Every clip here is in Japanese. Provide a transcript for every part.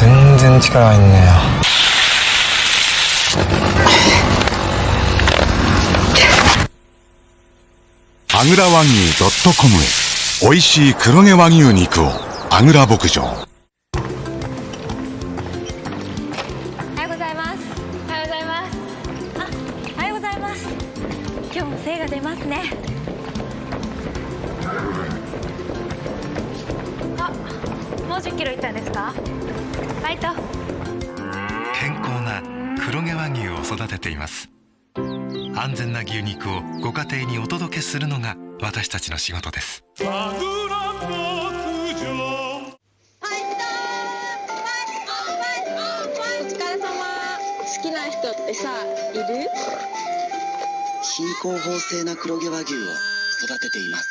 全然力入んねえよ。アグラ和牛 .com へ。美味しい黒毛和牛肉を。アグラ牧場。おはようございます。おはようございます。あおはようございます。今日も精が出ますね40キロいったんですか？フイト健康な黒毛和牛を育てています。安全な牛肉をご家庭にお届けするのが私たちの仕事です。好きな人ってさいる？新興法制な黒毛和牛を育てています。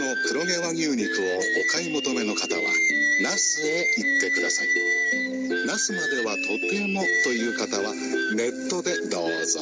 の黒毛和牛肉をお買い求めの方は那須へ行ってください。那須まではとてもという方はネットでどうぞ。